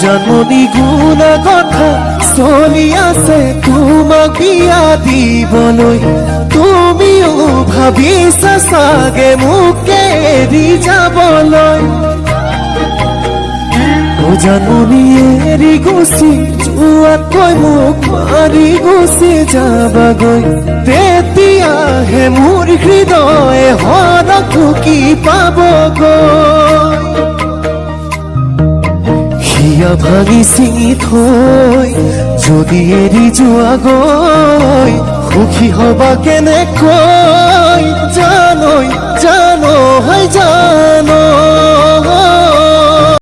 জানমনি গুণা কথা চলি আছে তোমাক বিয়া দিবলৈ তুমিও ভাবিছা চাগে মোকে এৰি যাবলৈ ও এৰি গুচি যোৱাতকৈ মোক মাৰি গুচি যাবাগৈ তেতিয়াহে মোৰ হৃদয়ে হৰক ঢুকি পাবগৈ হিয়া ভাঙি চিঙি থৈ যদি এৰি যোৱা গৈ সুখী হবা কেনেকৈ জানৈ জানো হৈ জানো